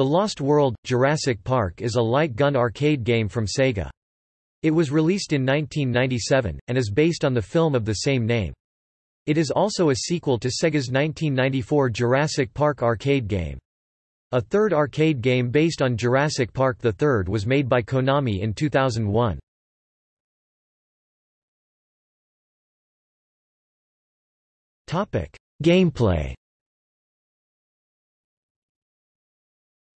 The Lost World – Jurassic Park is a light gun arcade game from Sega. It was released in 1997, and is based on the film of the same name. It is also a sequel to Sega's 1994 Jurassic Park arcade game. A third arcade game based on Jurassic Park the third was made by Konami in 2001. Gameplay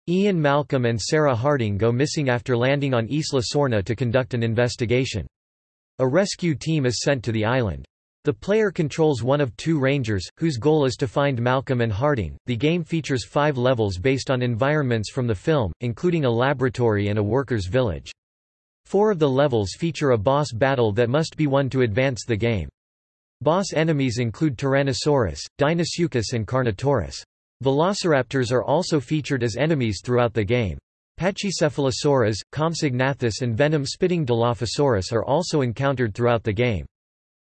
Ian Malcolm and Sarah Harding go missing after landing on Isla Sorna to conduct an investigation. A rescue team is sent to the island. The player controls one of two rangers, whose goal is to find Malcolm and Harding. The game features five levels based on environments from the film, including a laboratory and a workers' village. Four of the levels feature a boss battle that must be won to advance the game. Boss enemies include Tyrannosaurus, Deinosuchus and Carnotaurus. Velociraptors are also featured as enemies throughout the game. Pachycephalosaurus, Compsognathus and venom-spitting Dilophosaurus are also encountered throughout the game.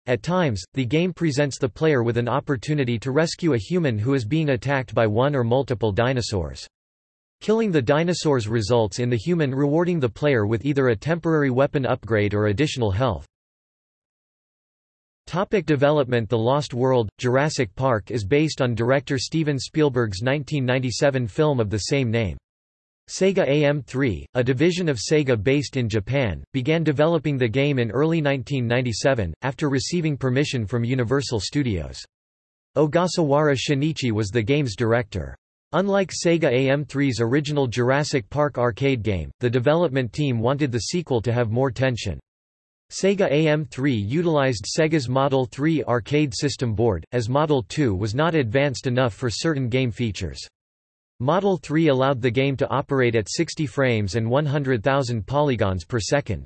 At times, the game presents the player with an opportunity to rescue a human who is being attacked by one or multiple dinosaurs. Killing the dinosaurs results in the human rewarding the player with either a temporary weapon upgrade or additional health. Topic development The Lost World – Jurassic Park is based on director Steven Spielberg's 1997 film of the same name. Sega AM3, a division of Sega based in Japan, began developing the game in early 1997, after receiving permission from Universal Studios. Ogasawara Shinichi was the game's director. Unlike Sega AM3's original Jurassic Park arcade game, the development team wanted the sequel to have more tension. Sega AM3 utilized Sega's Model 3 arcade system board, as Model 2 was not advanced enough for certain game features. Model 3 allowed the game to operate at 60 frames and 100,000 polygons per second.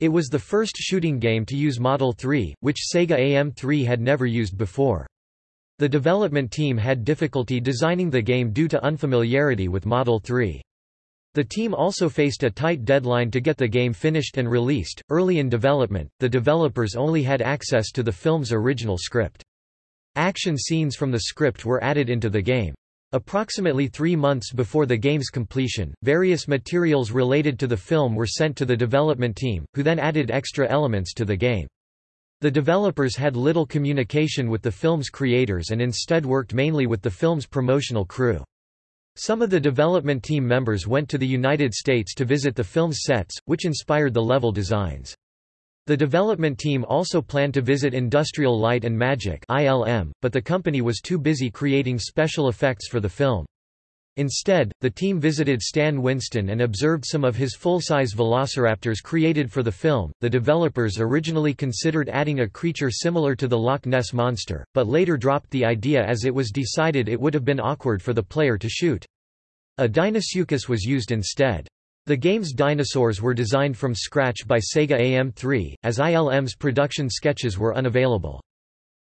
It was the first shooting game to use Model 3, which Sega AM3 had never used before. The development team had difficulty designing the game due to unfamiliarity with Model 3. The team also faced a tight deadline to get the game finished and released. Early in development, the developers only had access to the film's original script. Action scenes from the script were added into the game. Approximately three months before the game's completion, various materials related to the film were sent to the development team, who then added extra elements to the game. The developers had little communication with the film's creators and instead worked mainly with the film's promotional crew. Some of the development team members went to the United States to visit the film's sets, which inspired the level designs. The development team also planned to visit Industrial Light and Magic (ILM), but the company was too busy creating special effects for the film. Instead, the team visited Stan Winston and observed some of his full-size velociraptors created for the film. The developers originally considered adding a creature similar to the Loch Ness monster, but later dropped the idea as it was decided it would have been awkward for the player to shoot. A Deinosuchus was used instead. The game's dinosaurs were designed from scratch by Sega AM3, as ILM's production sketches were unavailable.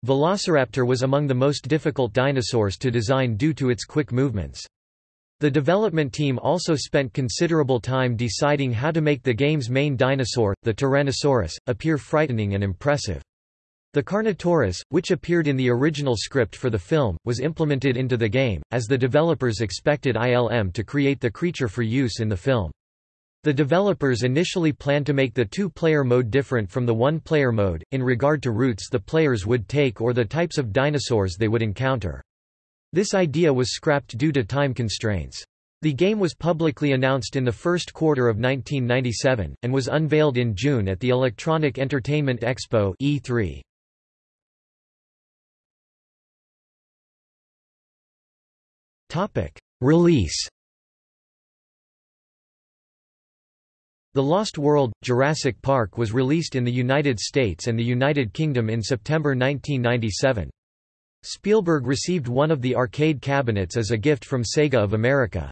Velociraptor was among the most difficult dinosaurs to design due to its quick movements. The development team also spent considerable time deciding how to make the game's main dinosaur, the Tyrannosaurus, appear frightening and impressive. The Carnotaurus, which appeared in the original script for the film, was implemented into the game, as the developers expected ILM to create the creature for use in the film. The developers initially planned to make the two-player mode different from the one-player mode, in regard to routes the players would take or the types of dinosaurs they would encounter. This idea was scrapped due to time constraints. The game was publicly announced in the first quarter of 1997, and was unveiled in June at the Electronic Entertainment Expo E3. Release The Lost World – Jurassic Park was released in the United States and the United Kingdom in September 1997. Spielberg received one of the arcade cabinets as a gift from Sega of America.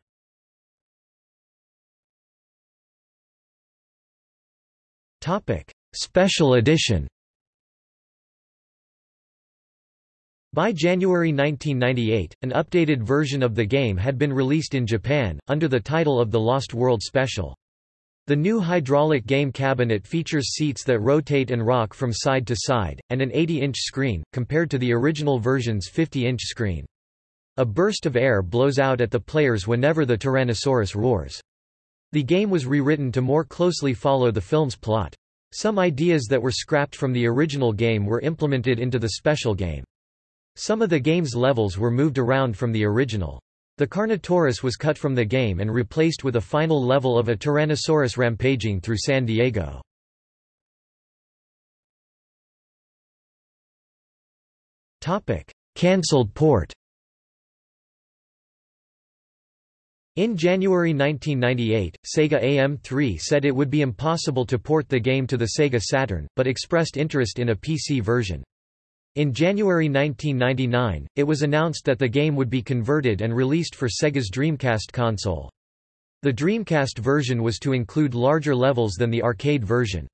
Special edition By January 1998, an updated version of the game had been released in Japan, under the title of The Lost World Special. The new hydraulic game cabinet features seats that rotate and rock from side to side, and an 80-inch screen, compared to the original version's 50-inch screen. A burst of air blows out at the players whenever the Tyrannosaurus roars. The game was rewritten to more closely follow the film's plot. Some ideas that were scrapped from the original game were implemented into the special game. Some of the game's levels were moved around from the original. The Carnotaurus was cut from the game and replaced with a final level of a Tyrannosaurus rampaging through San Diego. Cancelled port In January 1998, Sega AM3 said it would be impossible to port the game to the Sega Saturn, but expressed interest in a PC version. In January 1999, it was announced that the game would be converted and released for Sega's Dreamcast console. The Dreamcast version was to include larger levels than the arcade version.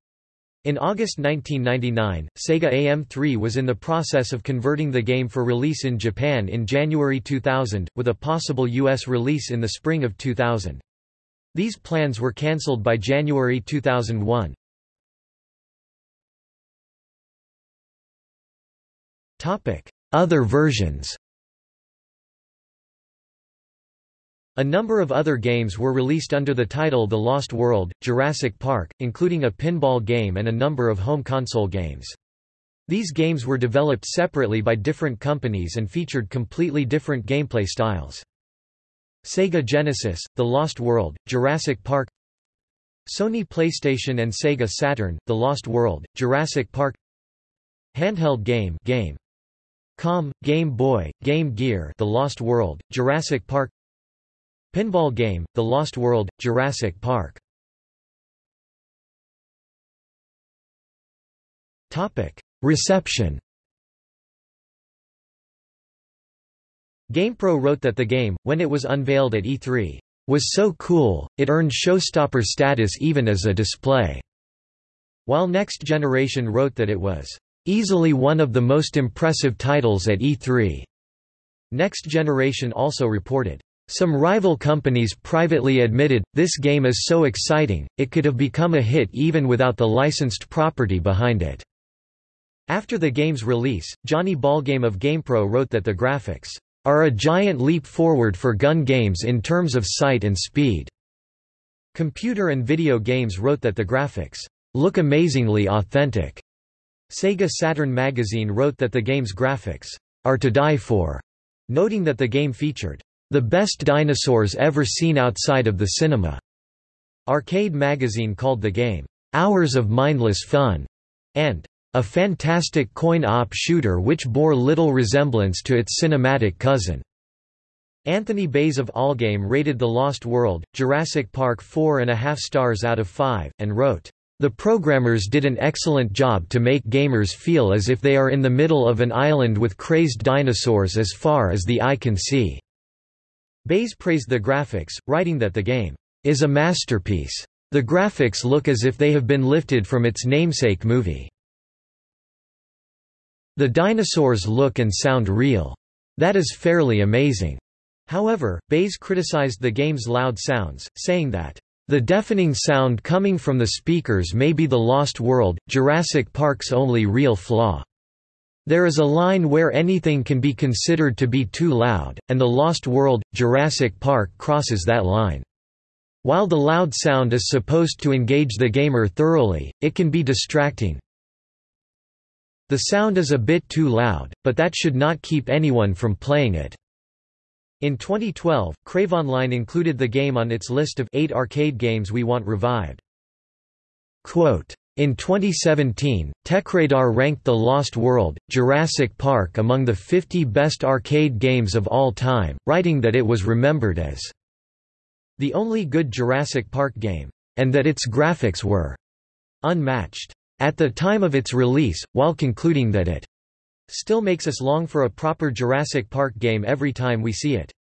In August 1999, Sega AM3 was in the process of converting the game for release in Japan in January 2000, with a possible U.S. release in the spring of 2000. These plans were cancelled by January 2001. Other versions A number of other games were released under the title The Lost World, Jurassic Park, including a pinball game and a number of home console games. These games were developed separately by different companies and featured completely different gameplay styles. Sega Genesis, The Lost World, Jurassic Park Sony PlayStation and Sega Saturn, The Lost World, Jurassic Park Handheld game Game. Com, Game Boy, Game Gear The Lost World, Jurassic Park Pinball game, The Lost World, Jurassic Park Reception GamePro wrote that the game, when it was unveiled at E3, was so cool, it earned showstopper status even as a display. While Next Generation wrote that it was easily one of the most impressive titles at E3. Next Generation also reported, some rival companies privately admitted, this game is so exciting, it could have become a hit even without the licensed property behind it. After the game's release, Johnny Ballgame of GamePro wrote that the graphics are a giant leap forward for gun games in terms of sight and speed. Computer and Video Games wrote that the graphics look amazingly authentic. Sega Saturn magazine wrote that the game's graphics are to die for, noting that the game featured the best dinosaurs ever seen outside of the cinema. Arcade magazine called the game, Hours of Mindless Fun, and a fantastic coin-op shooter which bore little resemblance to its cinematic cousin. Anthony Baize of Allgame rated The Lost World, Jurassic Park 4.5 stars out of 5, and wrote, the programmers did an excellent job to make gamers feel as if they are in the middle of an island with crazed dinosaurs as far as the eye can see. Baize praised the graphics, writing that the game is a masterpiece. The graphics look as if they have been lifted from its namesake movie. The dinosaurs look and sound real. That is fairly amazing. However, Baize criticized the game's loud sounds, saying that, "...the deafening sound coming from the speakers may be the Lost World, Jurassic Park's only real flaw." There is a line where anything can be considered to be too loud, and The Lost World, Jurassic Park crosses that line. While the loud sound is supposed to engage the gamer thoroughly, it can be distracting. The sound is a bit too loud, but that should not keep anyone from playing it. In 2012, CraveOnline included the game on its list of eight arcade games we want revived. Quote, in 2017, TechRadar ranked The Lost World, Jurassic Park among the 50 best arcade games of all time, writing that it was remembered as the only good Jurassic Park game, and that its graphics were unmatched at the time of its release, while concluding that it still makes us long for a proper Jurassic Park game every time we see it.